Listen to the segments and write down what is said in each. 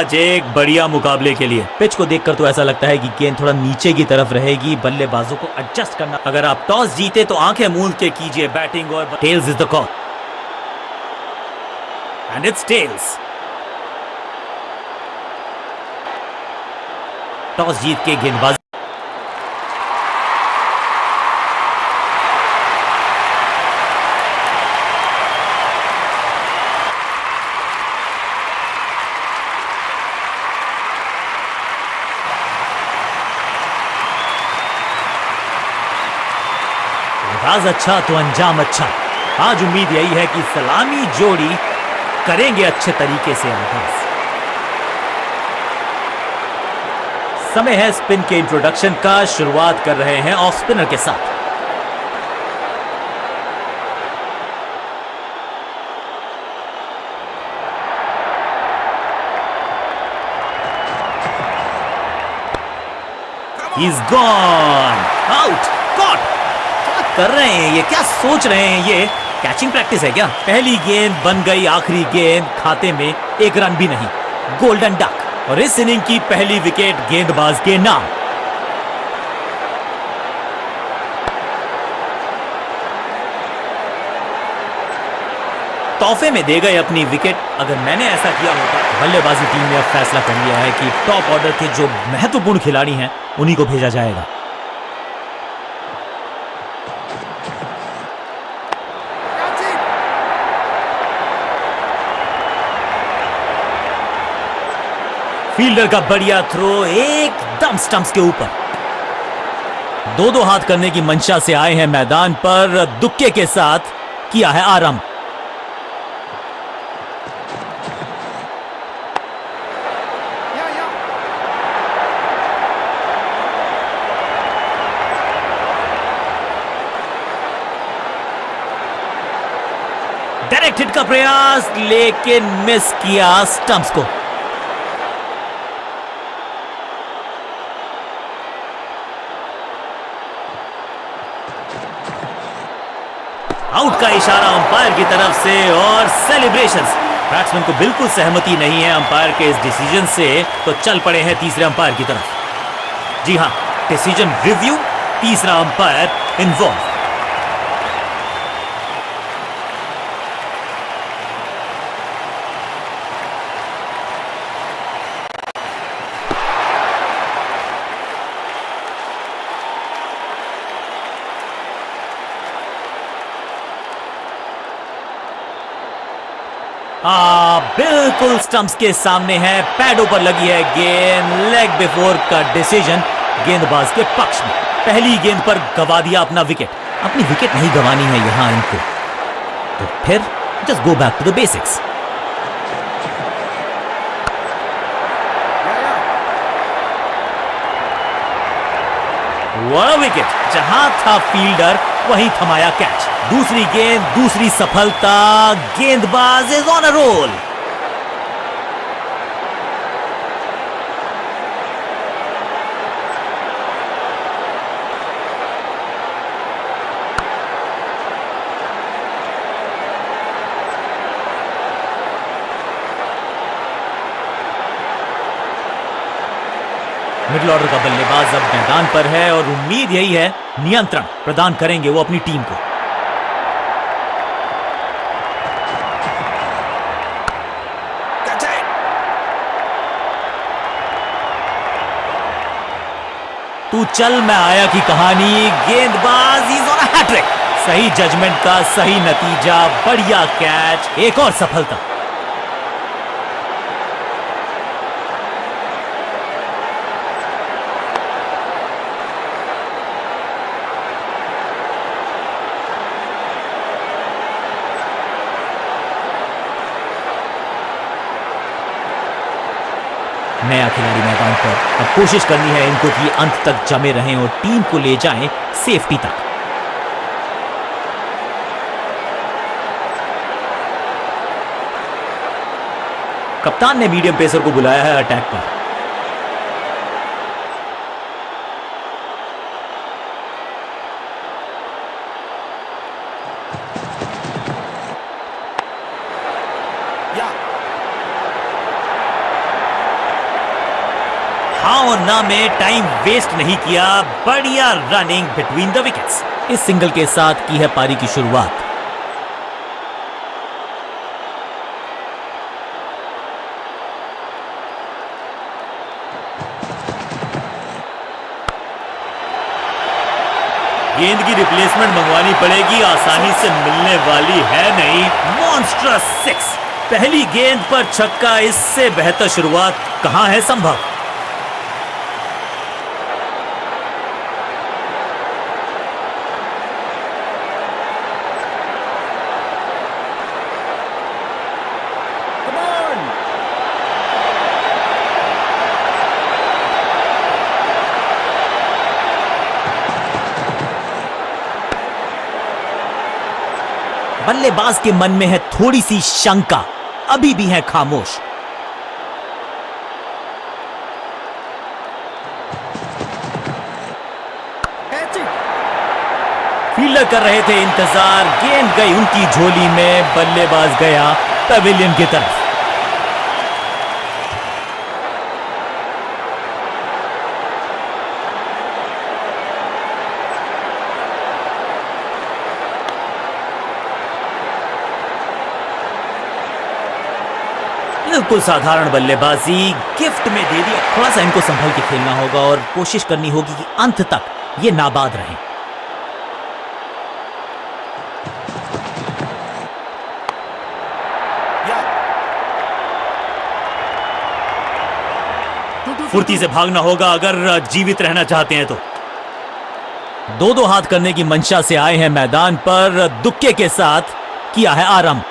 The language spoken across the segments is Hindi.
आज एक बढ़िया मुकाबले के लिए। पिच को देखकर तो ऐसा लगता है कि गेंद थोड़ा नीचे की तरफ़ रहेगी, बल्लेबाजों को एडजस्ट करना। अगर आप टॉस जीते तो आँखें मूंद के कीजिए बैटिंग और tails is the call and it's tails toss जीत के गेंदबाज। आगाज़ अच्छा तो अंजाम अच्छा। आज उम्मीद यही है कि सलामी जोड़ी करेंगे अच्छे तरीके से आगाज़। समय है स्पिन के इंट्रोडक्शन का, शुरुआत कर रहे हैं ऑफ़ स्पिनर के साथ। He's gone! Out! Caught! कर रहे हैं ये? क्या सोच रहे हैं ये? कैचिंग प्रैक्टिस है क्या? पहली गेंद बन गई आखिरी गेंद खाते में, एक रन भी नहीं। गोल्डन डक और इस इनिंग की पहली विकेट गेंदबाज के नाम। तोहफे में दे गए अपनी विकेट। अगर मैंने ऐसा किया होता तो बल्लेबाजी टीम ने अब फैसला कर लिया है कि टॉप ऑर्डर के जो महत्वपूर्ण खिलाड़ी हैं, उन्हीं को भेजा जाएगा। फील्डर का बढ़िया थ्रो एकदम स्टंप्स के ऊपर। दो दो हाथ करने की मंशा से आए हैं मैदान पर, दुक्के के साथ किया है आरंभ। डायरेक्ट हिट का प्रयास, लेकिन मिस किया स्टंप्स को। आउट का इशारा अंपायर की तरफ़ से और सेलिब्रेशन बैट्समैन को बिल्कुल सहमति नहीं है अंपायर के इस डिसीज़न से तो चल पड़े हैं तीसरे अंपायर की तरफ़। जी हाँ डिसीज़न रिव्यू तीसरा अंपायर इन्वॉल्व आ, बिल्कुल स्टंप्स के सामने है, पैडों पर लगी है गेंद लेग बिफोर का डिसीज़न गेंदबाज के पक्ष में। पहली गेंद पर गवा दिया अपना विकेट अपनी विकेट नहीं गंवानी है यहाँ इनको। तो फिर just go back to the basics wicket जहाँ था फील्डर वहीं थमाया कैच दूसरी गेंद, दूसरी सफलता, गेंदबाज is on a roll middle order का बल्लेबाज अब मैदान पर है और उम्मीद यही है, नियंत्रण प्रदान करेंगे वो अपनी टीम को। तू चल, मैं आया की कहानी। गेंदबाज इज़ ऑन हैट्रिक सही जजमेंट का सही नतीजा, बढ़िया कैच एक और सफलता। नया खिलाड़ी मैदान पर। अब कोशिश करनी है इनको कि अंत तक जमे रहें और टीम को ले जाएँ सेफ्टी तक। कप्तान ने मीडियम पेसर को बुलाया है अटैक पर। हाँ ना में टाइम वेस्ट नहीं किया, बढ़िया रनिंग बिटवीन द विकेट्स इस सिंगल के साथ की है पारी की शुरुआत। गेंद की रिप्लेसमेंट मंगवानी पड़ेगी, आसानी से मिलने वाली है नहीं। मॉन्स्ट्रस सिक्स पहली गेंद पर छक्का, इससे बेहतर शुरुआत कहाँ है संभव? बल्लेबाज के मन में है थोड़ी सी शंका, अभी भी है खामोश। फील्डर कर रहे थे इंतज़ार, गेंद गई उनकी झोली में, बल्लेबाज गया पवेलियन की तरफ़। बिल्कुल साधारण बल्लेबाजी, गिफ्ट में दे दिया। थोड़ा सा इनको संभल के खेलना होगा और कोशिश करनी होगी कि अंत तक ये नाबाद रहे। फुर्ती से भागना होगा, अगर जीवित रहना चाहते हैं तो। दो दो हाथ करने की मंशा से आए हैं मैदान पर, दुक्के के साथ किया है आरंभ।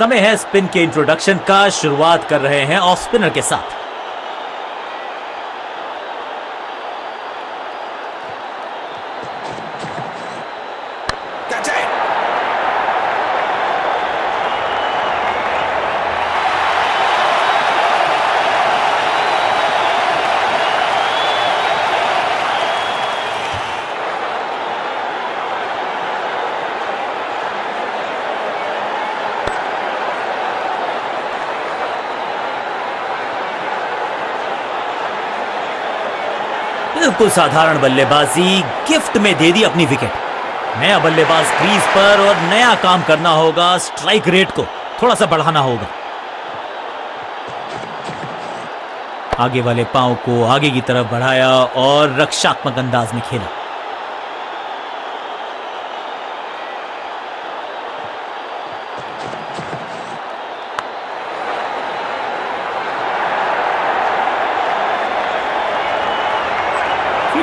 समय है स्पिन के इंट्रोडक्शन का शुरुआत कर रहे हैं ऑफ़ स्पिनर के साथ। बिल्कुल साधारण बल्लेबाजी, गिफ्ट में दे दी अपनी विकेट। नया बल्लेबाज क्रीज पर और नया काम करना होगा, स्ट्राइक रेट को थोड़ा सा बढ़ाना होगा। आगे वाले पाँव को आगे की तरफ़ बढ़ाया और रक्षात्मक अंदाज में खेला।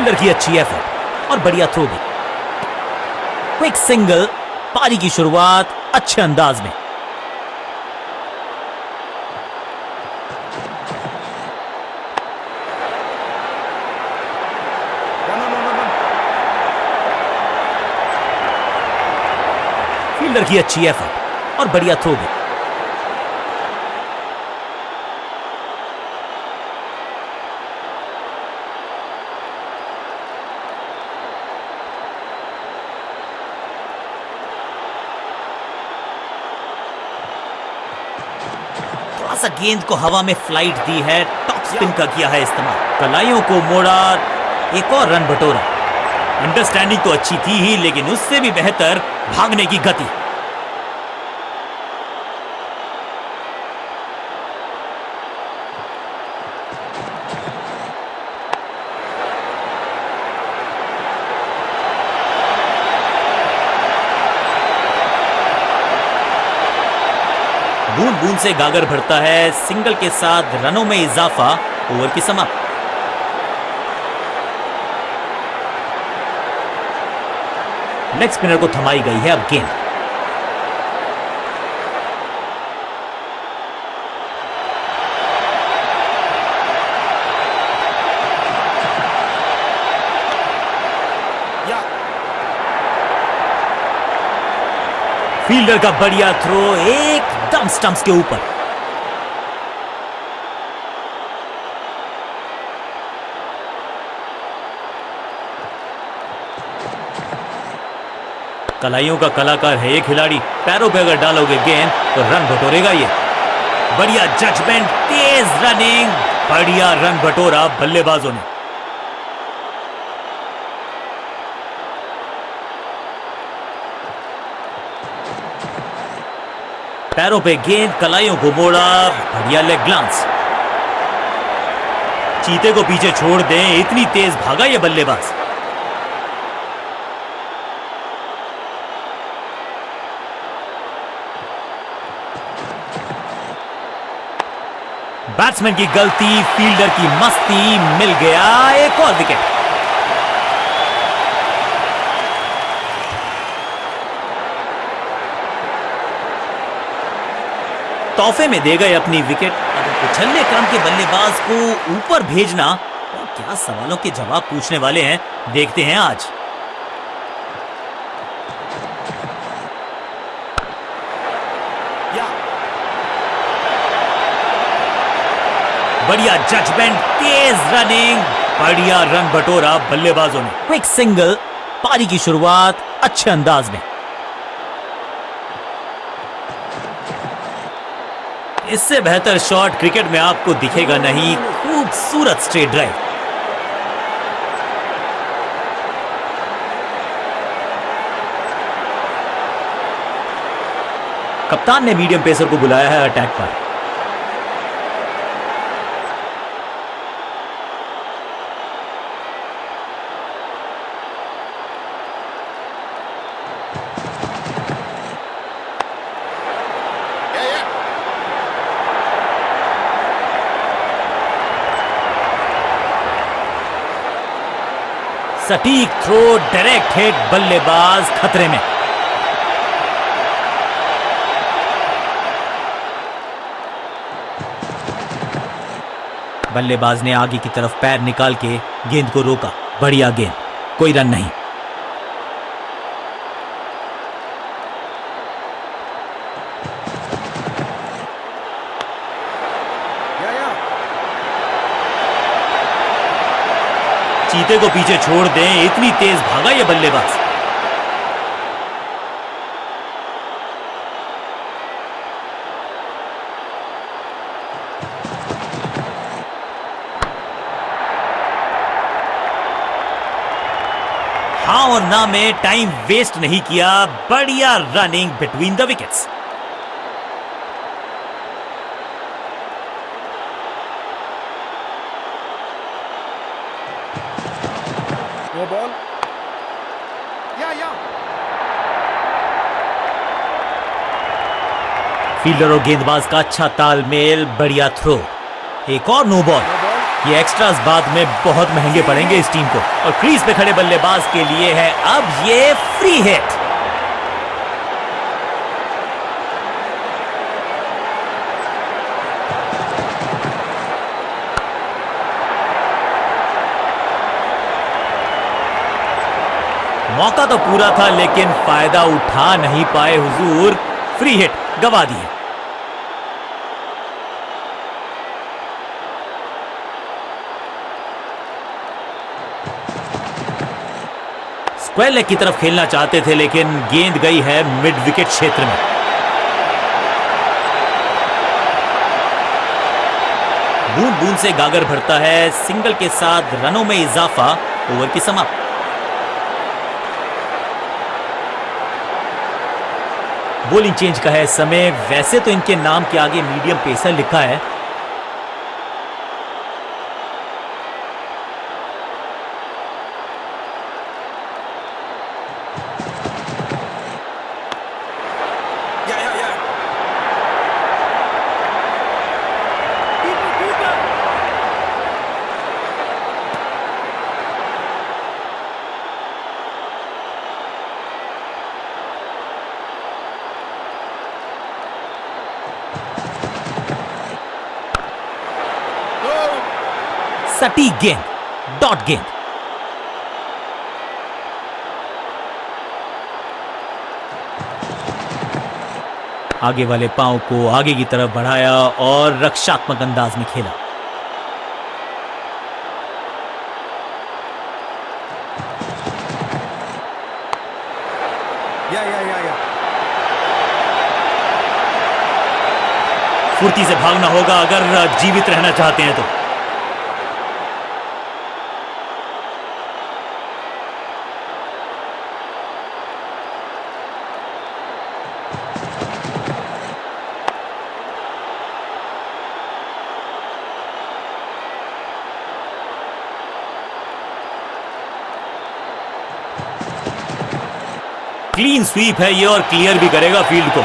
फील्डर की अच्छी एफर्ट और बढ़िया थ्रो भी। क्विक सिंगल पारी की शुरुआत अच्छे अंदाज में। की अच्छी एफर्ट और बढ़िया थ्रो भी। गेंद को हवा में फ़्लाइट दी है टॉप स्पिन का किया है इस्तेमाल। कलाइयों को मोड़ा एक और रन बटोरा। अंडरस्टैंडिंग तो अच्छी थी ही लेकिन उससे भी बेहतर भागने की गति। बूंद से गागर भरता है। सिंगल के साथ रनों में इजाफा ओवर की समाप्त। लेग स्पिनर को थमाई गई है अब गेंद। फील्डर का बढ़िया थ्रो एकदम स्टंप्स के ऊपर। कलाइयों का कलाकार है ये खिलाड़ी। पैरों पे अगर डालोगे गेंद तो रन बटोरेगा ये। बढ़िया जजमेंट तेज रनिंग बढ़िया रन बटोरा बल्लेबाजों ने। पैरों पे गेंद, कलाइयों को मोड़ा, बढ़िया लेग ग्लांस चीते को पीछे छोड़ दें, इतनी तेज भागा ये बल्लेबाज। बैट्समैन की गलती फील्डर की मस्ती, मिल गया एक और विकेट तोहफे में दे गए अपनी विकेट उछलने क्रम के बल्लेबाज को ऊपर भेजना और क्या सवालों के जवाब पूछने वाले हैं? देखते हैं आज। बढ़िया जजमेंट तेज रनिंग बढ़िया रन बटोरा बल्लेबाजों ने। क्विक सिंगल पारी की शुरुआत अच्छे अंदाज में। इससे बेहतर शॉट क्रिकेट में आपको दिखेगा नहीं, खूबसूरत स्ट्रेट ड्राइव कप्तान ने मीडियम पेसर को बुलाया है अटैक पर। सटीक थ्रो डायरेक्ट हिट बल्लेबाज खतरे में। बल्लेबाज ने आगे की तरफ़ पैर निकाल के गेंद को रोका। बढ़िया गेंद, कोई रन नहीं। चीते को पीछे छोड़ दें, इतनी तेज भागा ये बल्लेबाज। हाँ और ना, में टाइम वेस्ट नहीं किया, बढ़िया running between the wickets fielder और गेंदबाज का अच्छा तालमेल, बढ़िया थ्रो एक और नो बॉल ये एक्स्ट्रास बाद में बहुत महँगे पड़ेंगे इस टीम को। और क्रीज पे खड़े बल्लेबाज के लिए है अब ये फ्री हिट मौका तो पूरा था, लेकिन फ़ायदा उठा नहीं पाए हुजूर। फ्री हिट गवा दिए। लेग की तरफ़ खेलना चाहते थे, लेकिन गेंद गई है मिड विकेट क्षेत्र में। बूंद बूंद से गागर भरता है सिंगल के साथ रनों में इजाफा ओवर की समाप्त। बोलिंग चेंज का है समय, वैसे तो इनके नाम के आगे मीडियम पेसर लिखा है। सटीक गेंद डॉट गेंद आगे वाले पाँव को आगे की तरफ़ बढ़ाया और रक्षात्मक अंदाज में खेला. फुर्ती से भागना होगा अगर जीवित रहना चाहते हैं तो। स्वीप है ये और क्लियर भी करेगा फ़ील्ड को।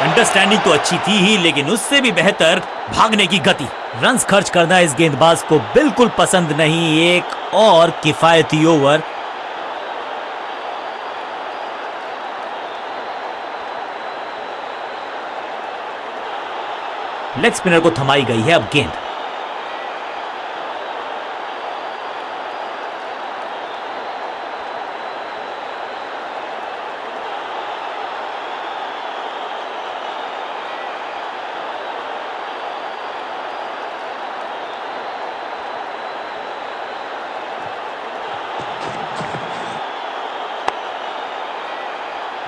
अंडरस्टैंडिंग तो अच्छी थी ही, लेकिन उससे भी बेहतर भागने की गति। रन्स खर्च करना इस गेंदबाज को बिल्कुल पसंद नहीं, एक और किफायती ओवर लेग स्पिनर को थमाई गई है अब गेंद।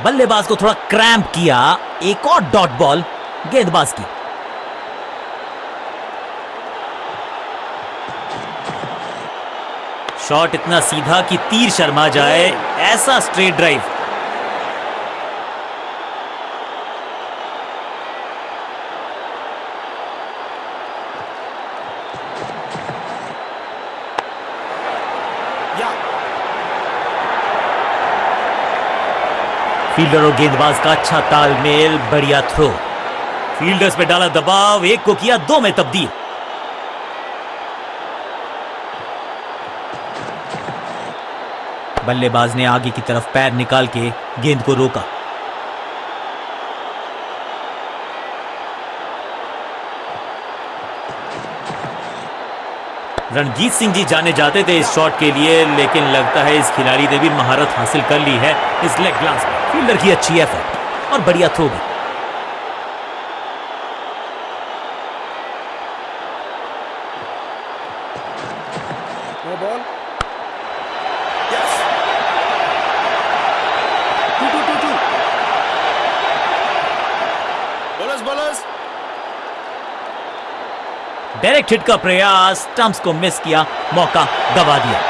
बल्लेबाज को थोड़ा क्रैम्प किया। एक और डॉट बॉल गेंदबाज की। शॉट इतना सीधा कि तीर शर्मा जाए, ऐसा स्ट्रेट ड्राइव। फील्डर और गेंदबाज का अच्छा तालमेल, बढ़िया थ्रो फील्डर्स पे डाला दबाव, एक को किया दो में तब्दील। बल्लेबाज ने आगे की तरफ़ पैर निकाल के गेंद को रोका। रणजीत सिंह जी जाने जाते थे इस शॉट के लिए, लेकिन लगता है इस खिलाड़ी ने भी महारत हासिल कर ली है, इस लेग ग्लास में। फील्डर की अच्छी एफर्ट और बढ़िया थ्रो भी. डायरेक्ट हिट का प्रयास स्टंप्स को मिस किया मौका गवा दिया।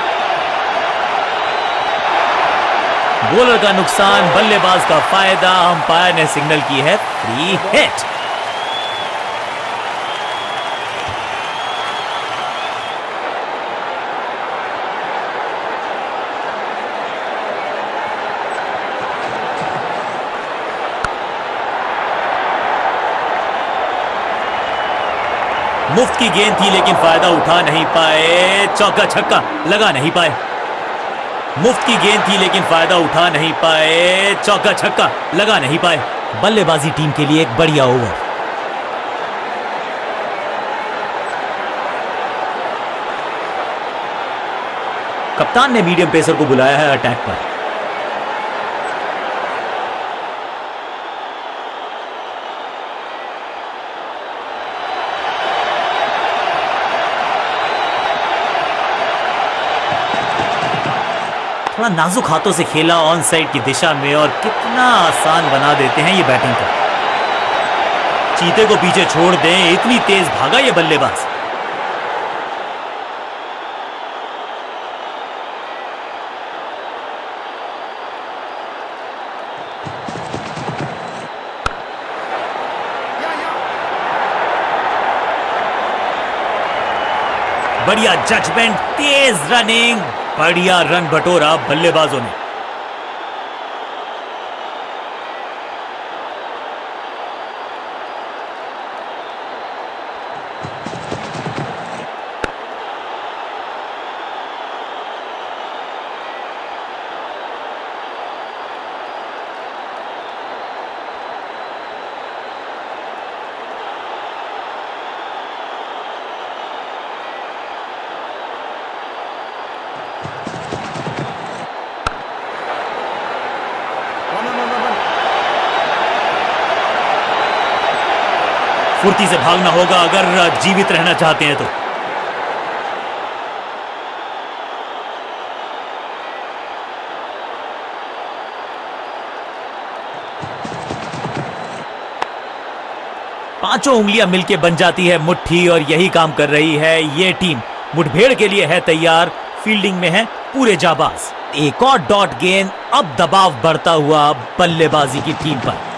बॉलर का नुकसान, बल्लेबाज का फ़ायदा अंपायर ने सिग्नल की है फ्री हिट मुफ़्त की गेंद थी, लेकिन फ़ायदा उठा नहीं पाए, चौका छक्का लगा नहीं पाए। मुफ़्त की गेंद थी, लेकिन फ़ायदा उठा नहीं पाए। चौका छक्का लगा नहीं पाए। बल्लेबाजी टीम के लिए एक बढ़िया ओवर। कप्तान ने मीडियम पेसर को बुलाया है अटैक पर। थोड़ा नाजुक हाथों से खेला ऑन साइड की दिशा में और कितना आसान बना देते हैं ये बैटिंग को चीते को पीछे छोड़ दें, इतनी तेज भागा ये बल्लेबाज. बढ़िया जजमेंट तेज रनिंग बढ़िया रन बटोरा बल्लेबाजों ने। फुर्ती से भागना होगा, अगर जीवित रहना चाहते हैं तो। पाँचों उंगलियाँ मिलके बन जाती है मुट्ठी और यही काम कर रही है ये टीम। मुठभेड़ के लिए है तैयार, फील्डिंग में है पूरे जाबाज। एक और डॉट गेंद, अब दबाव बढ़ता हुआ बल्लेबाजी की टीम पर।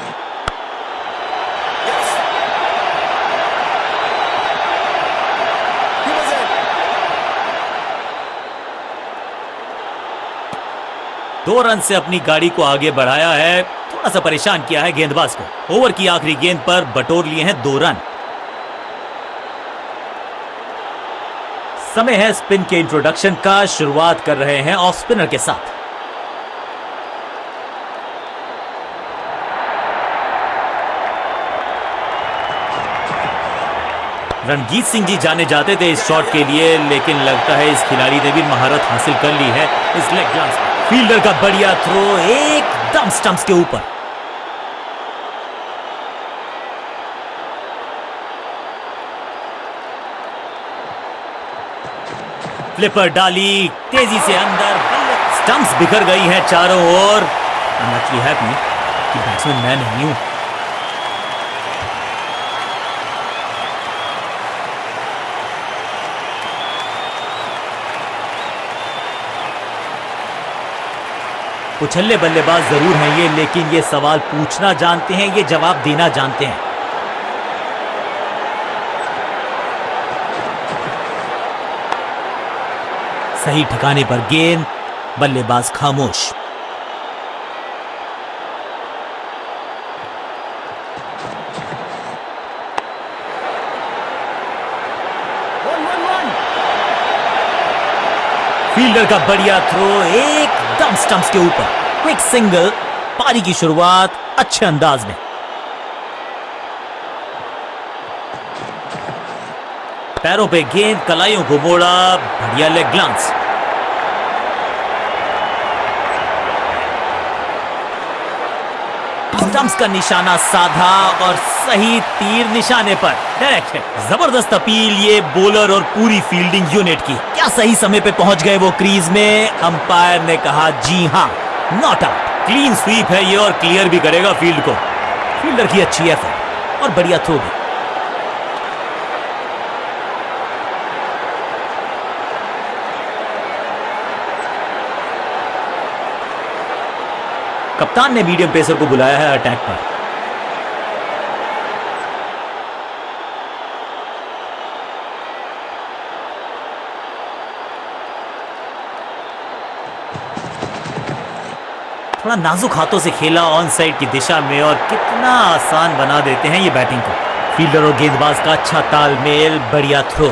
दो रन से अपनी गाड़ी को आगे बढ़ाया है। थोड़ा सा परेशान किया है गेंदबाज को। ओवर की आखिरी गेंद पर बटोर लिए हैं दो रन। समय है स्पिन के इंट्रोडक्शन का। शुरुआत कर रहे हैं ऑफ़ स्पिनर के साथ। रणजीत सिंह जी जाने जाते थे इस शॉट के लिए, लेकिन लगता है इस खिलाड़ी ने भी महारत हासिल कर ली है। इस लेग ग्लांस में। फील्डर का बढ़िया थ्रो एकदम स्टंप्स के ऊपर। फ्लिपर डाली, तेज़ी से अंदर स्टंप्स बिखर गई है चारों ओर। एक्चुअली हैप्पी कि बैट्समैन मैं नहीं हूँ। उछल्ले बल्लेबाज ज़रूर हैं ये, लेकिन ये सवाल पूछना जानते हैं, ये जवाब देना जानते हैं। सही ठिकाने पर गेंद, बल्लेबाज खामोश। फील्डर का बढ़िया थ्रो एकदम स्टंप्स के ऊपर। क्विक सिंगल पारी की शुरुआत अच्छे अंदाज में। पैरों पे गेंद, कलाइयों को मोड़ा, बढ़िया लेग ग्लांस स्टंप्स का निशाना साधा और सही तीर निशाने पर। है ज़बरदस्त अपील ये बॉलर और पूरी फील्डिंग यूनिट की। क्या सही समय पे पहुँच गए वो क्रीज में? अंपायर ने कहा, जी हाँ नॉट आउट क्लीन स्वीप है ये और क्लियर भी करेगा फ़ील्ड को। फील्डर की अच्छी एफर्ट और बढ़िया थ्रो भी। कप्तान ने मीडियम पेसर को बुलाया है अटैक पर। थोड़ा नाजुक हाथों से खेला ऑन साइड की दिशा में और कितना आसान बना देते हैं ये बैटिंग को फील्डर और गेंदबाज का अच्छा तालमेल, बढ़िया थ्रो.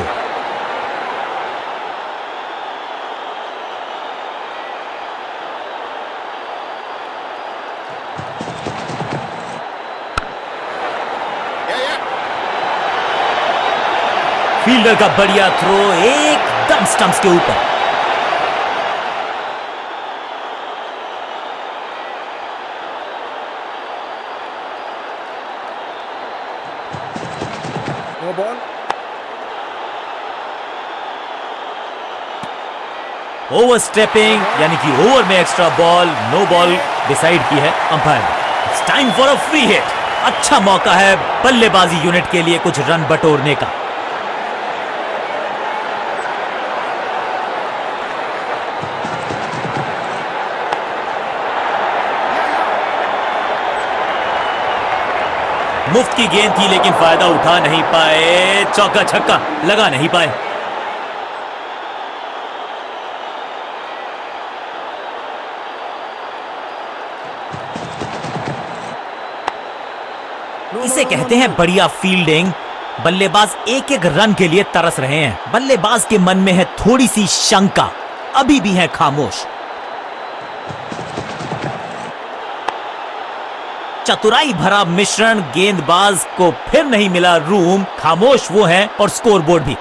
फील्डर का बढ़िया थ्रो एकदम स्टंप्स के ऊपर ओवर स्टेपिंग, यानी कि ओवर में extra ball no ball decide की है umpire. Time for a free hit अच्छा मौका है बल्लेबाजी यूनिट के लिए कुछ रन बटोरने का। मुफ़्त की गेंद थी, लेकिन फ़ायदा उठा नहीं पाए, चौका छक्का लगा नहीं पाए। इसे कहते हैं बढ़िया फील्डिंग बल्लेबाज एक एक रन के लिए तरस रहे हैं। बल्लेबाज के मन में है थोड़ी सी शंका। अभी भी है खामोश। चतुराई भरा मिश्रण गेंदबाज को फिर नहीं मिला रूम। खामोश वो है और स्कोरबोर्ड भी।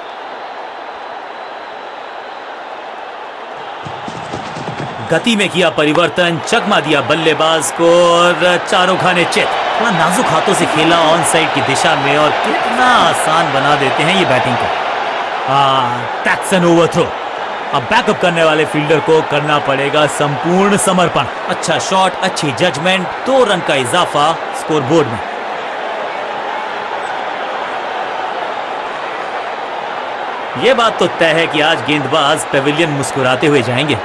गति में किया परिवर्तन, चकमा दिया बल्लेबाज को और चारों खाने चित। कितना नाजुक हाथों से खेला ऑन साइड की दिशा में और कितना आसान बना देते हैं ये बैटिंग को। हाँ, ओवर थ्रो अब बैकअप करने वाले फील्डर को करना पड़ेगा संपूर्ण समर्पण। अच्छा शॉट अच्छी जजमेंट दो रन का इजाफा स्कोरबोर्ड में। यह बात तो तय है कि आज गेंदबाज पेविलियन मुस्कुराते हुए जाएँगे।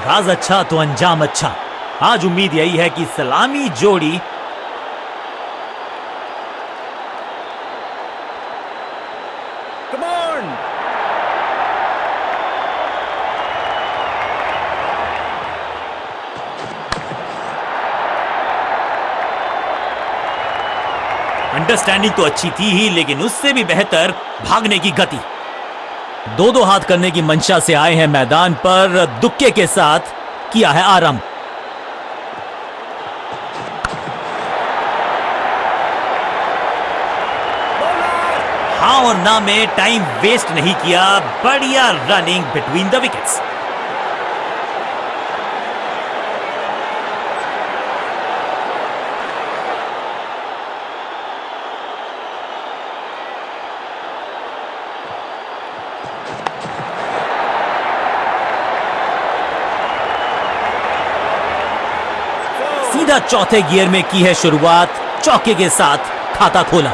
आगाज़ अच्छा तो अंजाम अच्छा। आज उम्मीद यही है कि सलामी जोड़ी अंडरस्टैंडिंग तो अच्छी थी ही लेकिन उससे भी बेहतर भागने की गति। दो दो हाथ करने की मंशा से आए हैं मैदान पर, दुक्के के साथ किया है आरंभ। हाँ और ना में टाइम वेस्ट नहीं किया, बढ़िया रनिंग बिटवीन द विकेट्स सीधा चौथे गियर में की है शुरुआत चौके के साथ खाता खोला।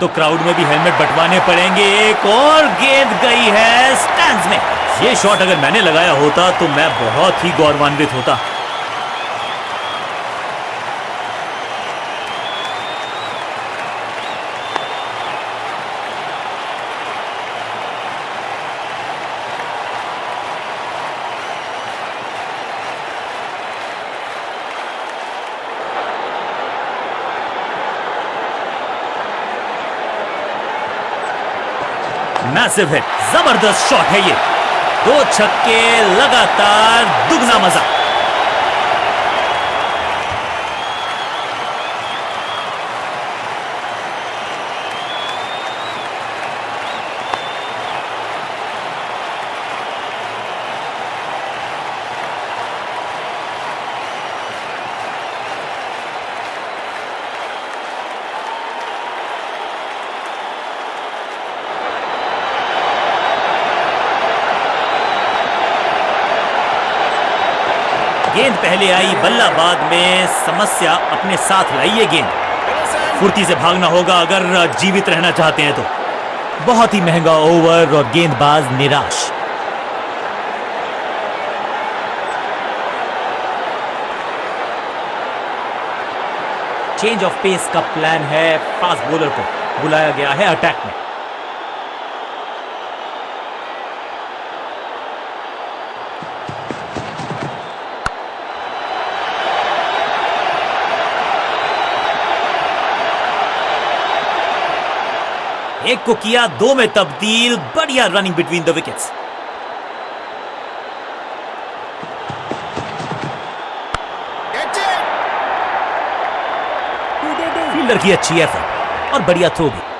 तो क्राउड में भी हेलमेट बटवाने पड़ेंगे। एक और गेंद गई है स्टैंड में। ये शॉट अगर मैंने लगाया होता तो मैं बहुत ही गौरवान्वित होता। मैसिव हिट ज़बरदस्त शॉट है ये। दो छक्के लगातार दुगना मज़ा। पहले आई बल्लाबाद में समस्या अपने साथ लाई ये गेंद। फुर्ती से भागना होगा अगर जीवित रहना चाहते हैं तो। बहुत ही महँगा ओवर और गेंदबाज निराश। चेंज ऑफ़ पेस का प्लान है फास्ट बॉलर को। बुलाया गया है अटैक में। एक को किया दो में तब्दील बढ़िया running between the wickets fielder की अच्छी एफर्ट और बढ़िया थ्रो भी।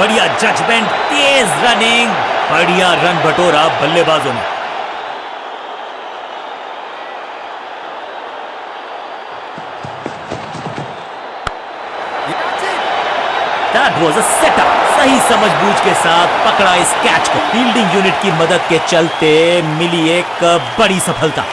बढ़िया जजमेंट तेज रनिंग बढ़िया रन बटोरा बल्लेबाजों ने! दैट वाज अ सेटअप सही समझबूझ के साथ पकड़ा इस कैच को फील्डिंग यूनिट की मदद के चलते मिली एक बड़ी सफलता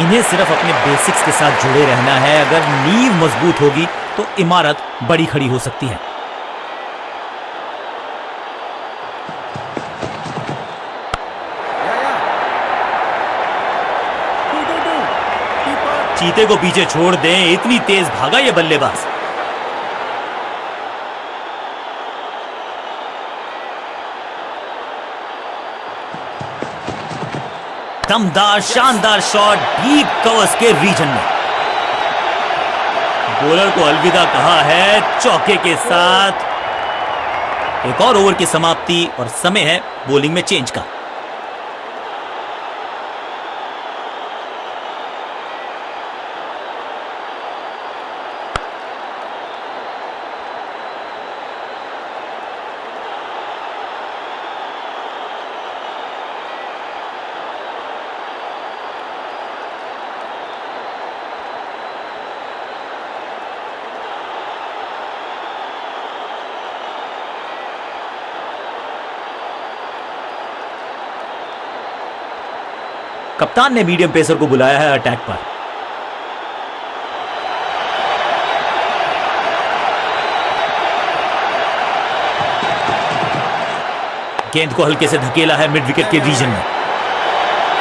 इन्हें सिर्फ़ अपने बेसिक्स के साथ जुड़े रहना है। अगर नींव मज़बूत होगी तो इमारत बड़ी खड़ी हो सकती है। चीते को पीछे छोड़ दें। इतनी तेज भागा ये बल्लेबाज। दमदार, शानदार शॉट डीप कवर्स के रीजन में। बॉलर को अलविदा कहा है चौके के साथ। एक और ओवर की समाप्ति और समय है बॉलिंग में चेंज का। कप्तान ने मीडियम पेसर को बुलाया है अटैक पर। गेंद को हल्के से धकेला है मिड विकेट के रीजन में।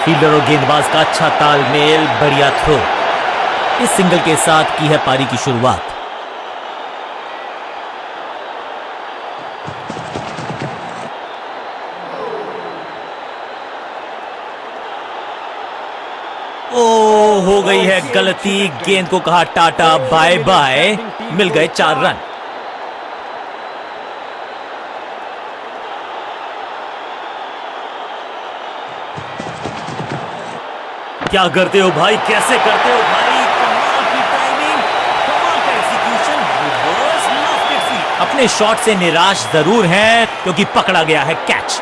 फील्डर और गेंदबाज का अच्छा तालमेल, बढ़िया थ्रो इस सिंगल के साथ की है पारी की शुरुआत ओ हो गई है गलती गेंद को कहा टाटा, बाय बाय। मिल गए चार रन। क्या करते हो भाई? कैसे करते हो भाई? कमाल की टाइमिंग कमाल का एग्जीक्यूशन अपने शॉट से निराश ज़रूर हैं, क्योंकि पकड़ा गया है कैच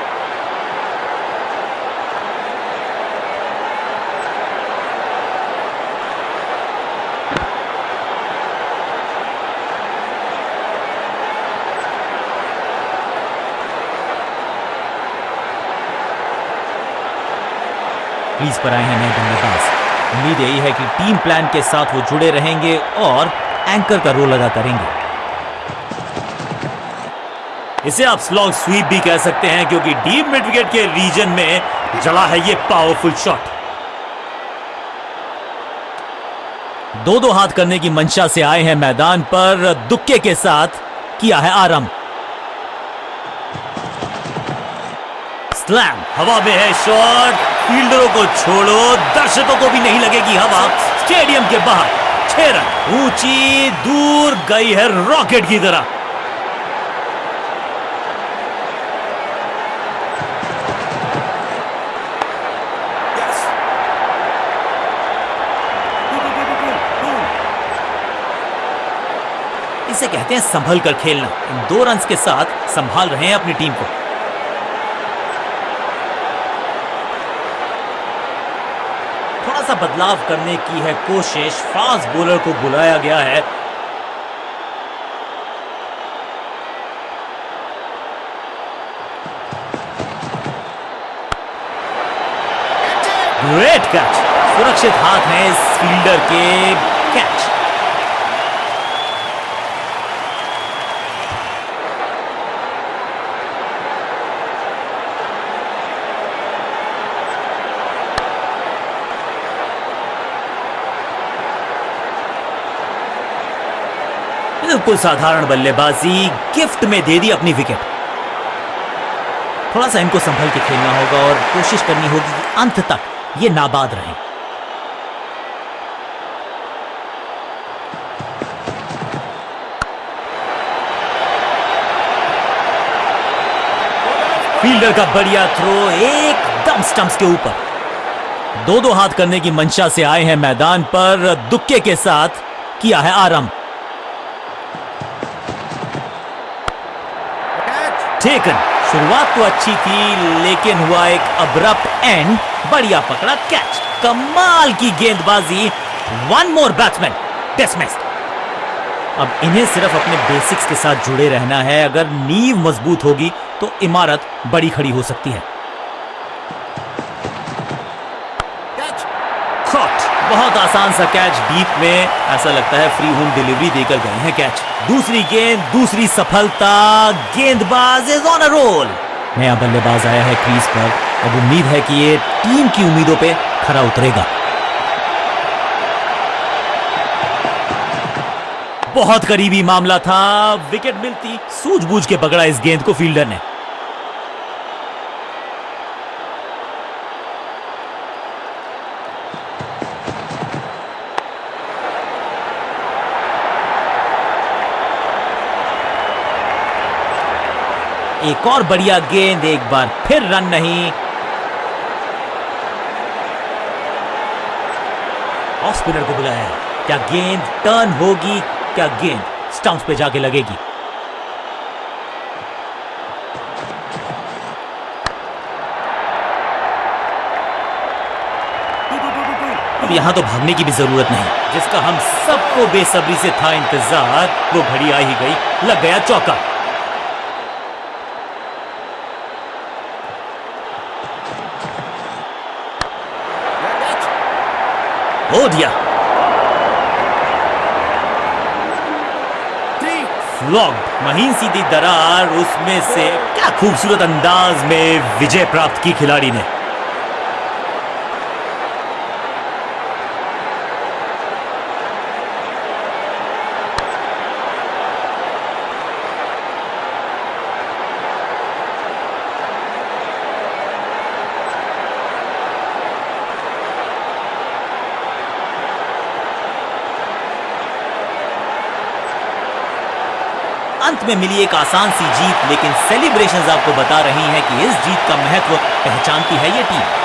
क्रीज पर आए हैं नए बल्लेबाज। उम्मीद यही है कि टीम प्लान के साथ वो जुड़े रहेंगे और एंकर का रोल अदा करेंगे। इसे आप स्लॉग स्वीप भी कह सकते हैं क्योंकि डीप मिड विकेट के रीजन में जला है ये पावरफुल शॉट। दो दो हाथ करने की मंशा से आए हैं मैदान पर, दुक्के के साथ किया है आरंभ। स्लैम। हवा में है शॉट। फील्डरों को छोड़ो। दर्शकों को भी नहीं लगेगी हवा। स्टेडियम के बाहर छह रन। ऊँची, दूर गई है रॉकेट की तरह। इसे कहते हैं संभल कर खेलना दो रन के साथ संभाल रहे हैं अपनी टीम को थोड़ा सा बदलाव करने की है कोशिश। फास्ट बॉलर को बुलाया गया है। ग्रेट कैच सुरक्षित हाथ है इस फील्डर के। कैच बिल्कुल साधारण बल्लेबाजी गिफ्ट में दे दी अपनी विकेट। थोड़ा सा इनको संभल के खेलना होगा और कोशिश करनी होगी कि अंत तक ये नाबाद रहे। फील्डर का बढ़िया थ्रो एकदम स्टंप्स के ऊपर। दो दो हाथ करने की मंशा से आए हैं मैदान पर, दुक्के के साथ किया है आरंभ। टेकन शुरुआत तो अच्छी थी, लेकिन हुआ एक अब्रप्ट एंड बढ़िया पकड़ा कैच कमाल की गेंदबाजी। वन मोर बैट्समैन डिसमिस्ड अब इन्हें सिर्फ़ अपने बेसिक्स के साथ जुड़े रहना है। अगर नींव मज़बूत होगी तो इमारत बड़ी खड़ी हो सकती है। बहुत आसान सा कैच डीप में ऐसा लगता है फ्री होम डिलीवरी देकर गए हैं कैच दूसरी गेंद, दूसरी सफलता, गेंदबाज इज़ ऑन अ रोल नया बल्लेबाज आया है क्रीज पर। अब उम्मीद है कि ये टीम की उम्मीदों पे खरा उतरेगा। बहुत करीबी मामला था। विकेट मिलती, सूझबूझ के पकड़ा इस गेंद को फील्डर ने। एक और बढ़िया गेंद, एक बार फिर रन नहीं। ऑफ़ स्पिनर को बुलाया क्या गेंद टर्न होगी? क्या गेंद स्टंप्स पे जाके लगेगी? यहाँ तो भागने की भी ज़रूरत नहीं। जिसका हम सबको बेसब्री से था इंतज़ार, वो घड़ी आ ही गई। लग गया चौका। हो दिया। महीन सीधी दरार, उसमें से क्या खूबसूरत अंदाज में विजय प्राप्त की खिलाड़ी ने अंत में मिली एक आसान सी जीत, लेकिन सेलिब्रेशंस आपको बता रही हैं कि इस जीत का महत्व पहचानती है ये टीम।